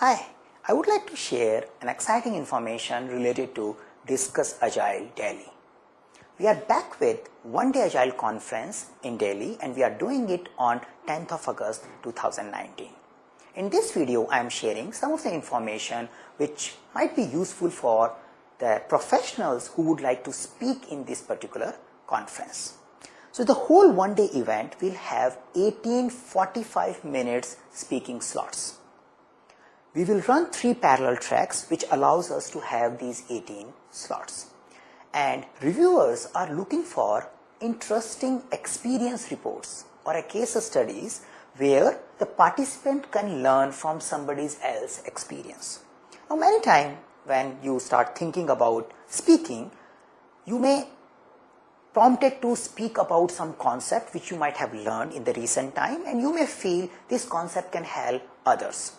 Hi, I would like to share an exciting information related to Discuss Agile Delhi. We are back with One Day Agile Conference in Delhi and we are doing it on 10th of August 2019. In this video, I am sharing some of the information which might be useful for the professionals who would like to speak in this particular conference. So the whole one day event will have 18 45 minutes speaking slots. We will run three parallel tracks which allows us to have these 18 slots. And reviewers are looking for interesting experience reports or a case studies where the participant can learn from somebody else's experience. Now many times when you start thinking about speaking, you may prompted to speak about some concept which you might have learned in the recent time and you may feel this concept can help others.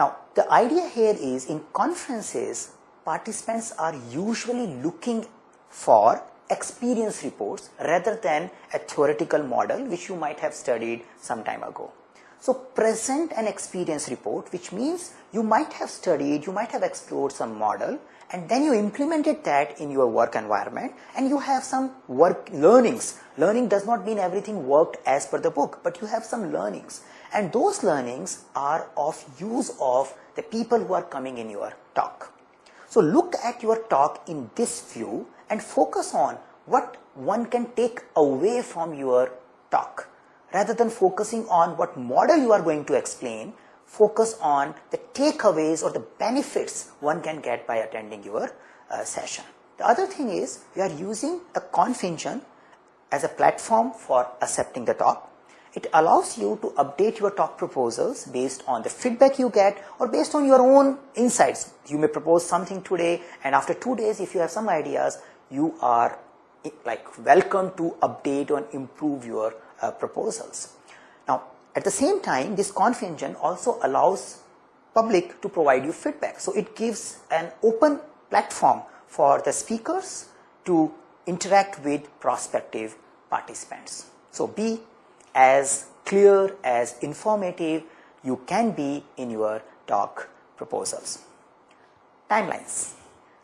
Now, the idea here is in conferences, participants are usually looking for experience reports rather than a theoretical model which you might have studied some time ago. So present an experience report which means you might have studied, you might have explored some model and then you implemented that in your work environment and you have some work learnings. Learning does not mean everything worked as per the book but you have some learnings and those learnings are of use of the people who are coming in your talk. So look at your talk in this view and focus on what one can take away from your talk. Rather than focusing on what model you are going to explain, focus on the takeaways or the benefits one can get by attending your uh, session. The other thing is we are using the ConfEngine as a platform for accepting the talk. It allows you to update your talk proposals based on the feedback you get or based on your own insights. You may propose something today and after two days if you have some ideas, you are like welcome to update and improve your uh, proposals. Now at the same time this ConfEngine also allows public to provide you feedback. So it gives an open platform for the speakers to interact with prospective participants. So be as clear, as informative you can be in your talk proposals. Timelines.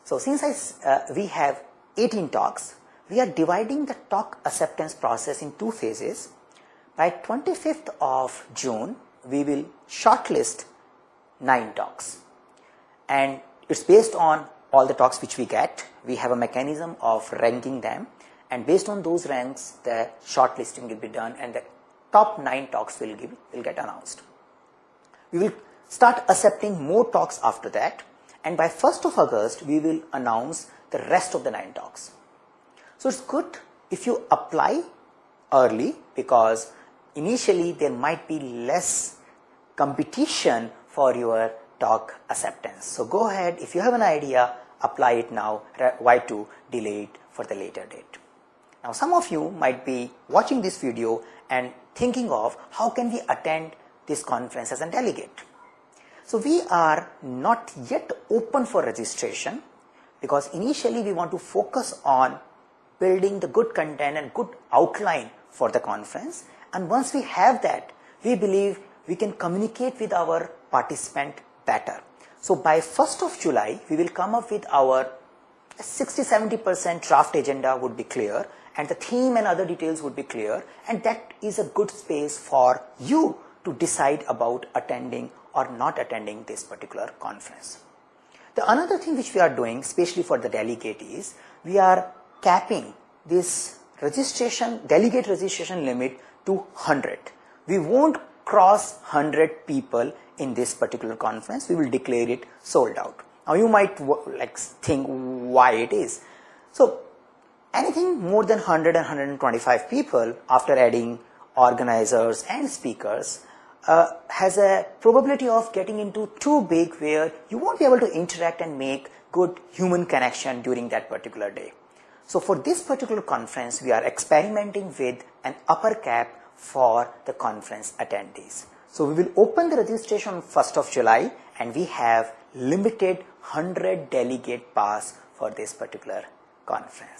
So since I, uh, we have 18 talks, we are dividing the talk acceptance process in two phases. By 25th of June, we will shortlist nine talks. And it's based on all the talks which we get. We have a mechanism of ranking them. And based on those ranks, the shortlisting will be done and the top 9 talks will, give, will get announced. We will start accepting more talks after that and by 1st of August we will announce the rest of the 9 talks. So it's good if you apply early because initially there might be less competition for your talk acceptance. So go ahead if you have an idea apply it now why to delay it for the later date. Now some of you might be watching this video and thinking of how can we attend this conference as a delegate. So we are not yet open for registration because initially we want to focus on building the good content and good outline for the conference and once we have that we believe we can communicate with our participant better. So by 1st of July we will come up with our 60-70% draft agenda would be clear and the theme and other details would be clear and that is a good space for you to decide about attending or not attending this particular conference. The another thing which we are doing especially for the delegate is we are capping this registration delegate registration limit to 100. We won't cross 100 people in this particular conference. We will declare it sold out. Now you might like think why it is. So anything more than 100 and 125 people after adding organizers and speakers uh, has a probability of getting into too big where you won't be able to interact and make good human connection during that particular day. So for this particular conference, we are experimenting with an upper cap for the conference attendees. So we will open the registration on 1st of July and we have limited 100 delegate pass for this particular conference.